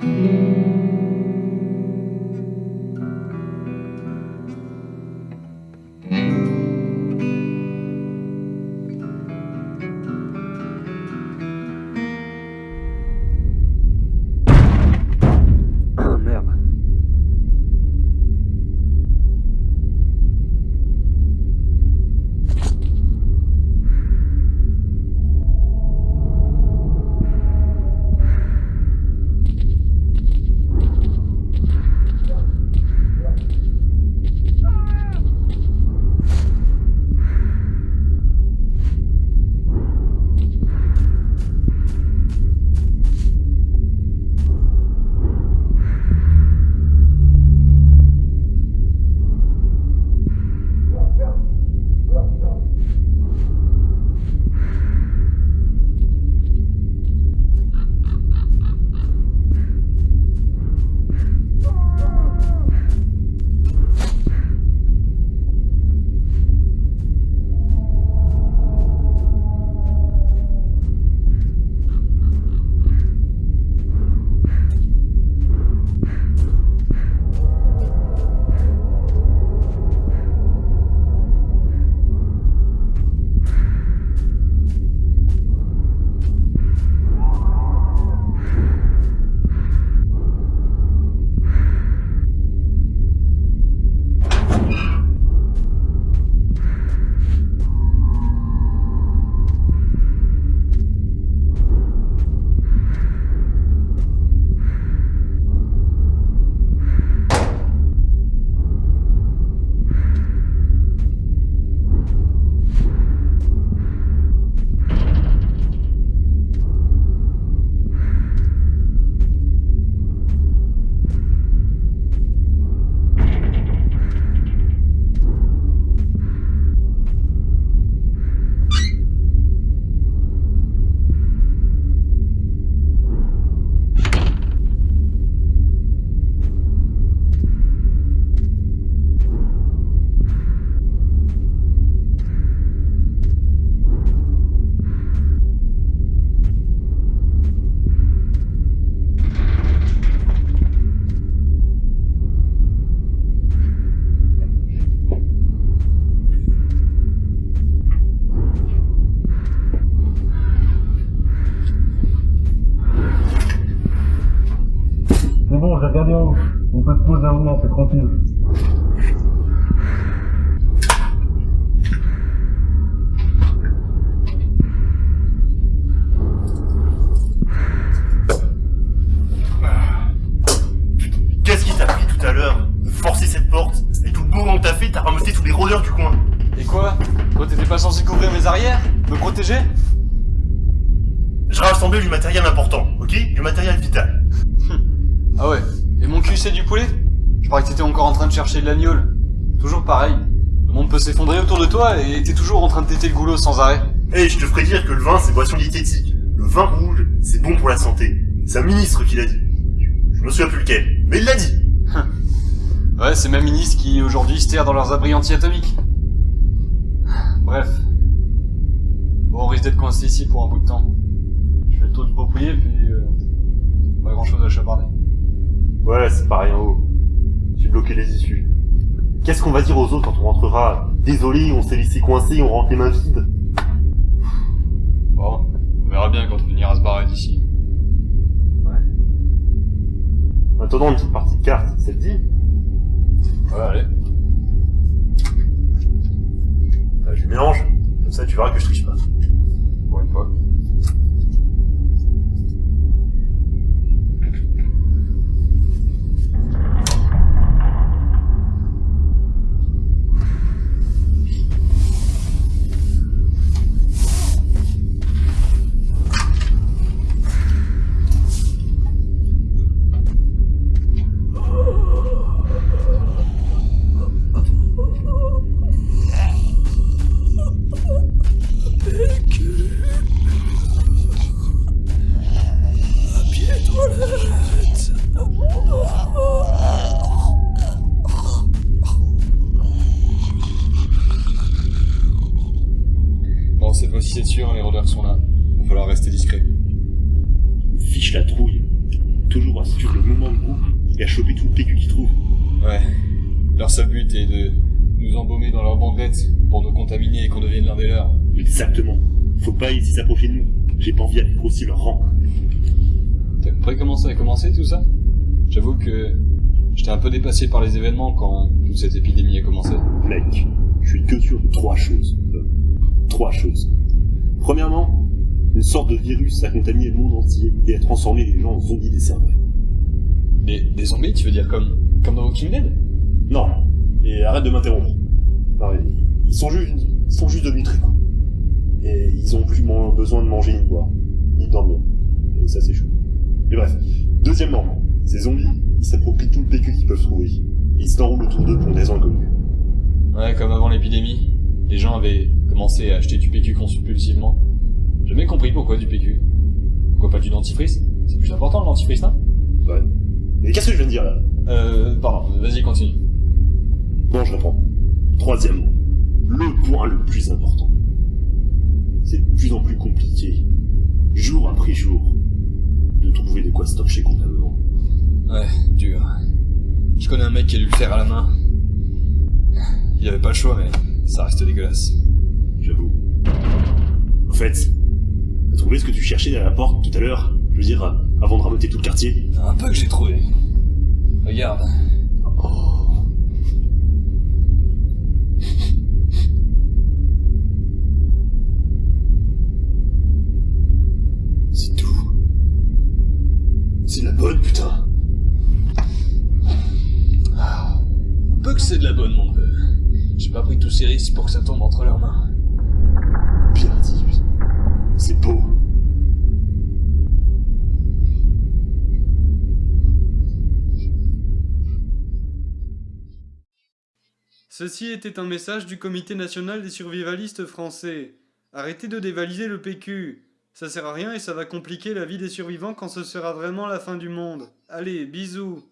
Mm-hmm. Bon, j'ai regardé en haut. On peut se poser un moment, c'est tranquille. Qu'est-ce qui t'a pris tout à l'heure de forcer cette porte Et tout le bourrin que t'as fait, t'as ramassé tous les rôdeurs du coin. Et quoi Toi t'étais pas censé couvrir mes arrières Me protéger Je rassemblais du matériel important, ok Du matériel vital. Ah ouais Et mon cul c'est du poulet Je croyais que t'étais encore en train de chercher de l'agnole. Toujours pareil. Le monde peut s'effondrer autour de toi et t'es toujours en train de téter le goulot sans arrêt. Eh, je te ferai dire que le vin, c'est boisson diététique. Le vin rouge, c'est bon pour la santé. C'est un ministre qui l'a dit. Je me souviens plus lequel, mais il l'a dit. Ouais, c'est ma ministre qui aujourd'hui se terre dans leurs abris anti-atomiques. Bref. Bon, on risque d'être coincé ici pour un bout de temps. Je fais le tour du puis... Euh, pas grand chose à chaparder. Ouais, c'est pareil en haut. J'ai bloqué les issues. Qu'est-ce qu'on va dire aux autres quand on rentrera? Désolé, on s'est laissé coincer, on rentre les mains vides. Bon, on verra bien quand on finira se barrer d'ici. En attendant, une petite partie de cartes, ça te dit Ouais, allez. Bah, Je mélange. Comme ça, tu verras que je triche pas. Pour assurer le moment de groupe et à choper tout le PQ qu'ils trouvent. Ouais. Leur seul but est de nous embaumer dans leur banquette pour nous contaminer et qu'on devienne l'un des leurs. Exactement. Faut pas essayer s'approcher de nous. J'ai pas envie d'aller grossir leur rang. T'as compris comment ça a commencé tout ça? J'avoue que j'étais un peu dépassé par les événements quand toute cette épidémie a commencé. Mec, je suis que sûr de trois choses. Euh, trois choses. Premièrement, une sorte de virus a contaminé le monde entier et a transformé les gens en zombies des cerveaux. Des, des zombies, tu veux dire comme, comme dans Walking Dead? Non, et arrête de m'interrompre. Ils- sont juste, ils sont juste devenus très coups. Et ils ont plus besoin de manger ni de boire, ni de dormir. Et ça c'est chaud. Mais bref. Deuxièmement, ces zombies, ils s'approprient tout le PQ qu'ils peuvent trouver. Et ils s'enroulent autour d'eux pour des inconnus. Ouais, comme avant l'épidémie, les gens avaient commencé à acheter du PQ compulsivement. J'ai jamais compris pourquoi du PQ. Pourquoi pas du dentifrice? C'est plus important le dentifrice, non? Ouais. Mais qu'est-ce que je viens de dire là? Euh, pardon, vas-y continue. Bon, je reprends. Troisièmement, le point le plus important. C'est de plus en plus compliqué, jour après jour, de trouver de quoi stocker convenablement. Ouais, dur. Je connais un mec qui a dû le faire à la main. Il avait pas le choix, mais ça reste dégueulasse. J'avoue. En fait, trouvé ce que tu cherchais derrière la porte tout à l'heure Je veux dire, avant de ramoter tout le quartier Un peu que j'ai trouvé. Regarde. C'est tout. C'est de la bonne, putain. Un peu que c'est de la bonne, mon peu. J'ai pas pris tous ces risques pour que ça tombe entre leurs mains. Bien dit. C'est beau. Ceci était un message du Comité national des survivalistes français. Arrêtez de dévaliser le PQ. Ça sert à rien et ça va compliquer la vie des survivants quand ce sera vraiment la fin du monde. Allez, bisous.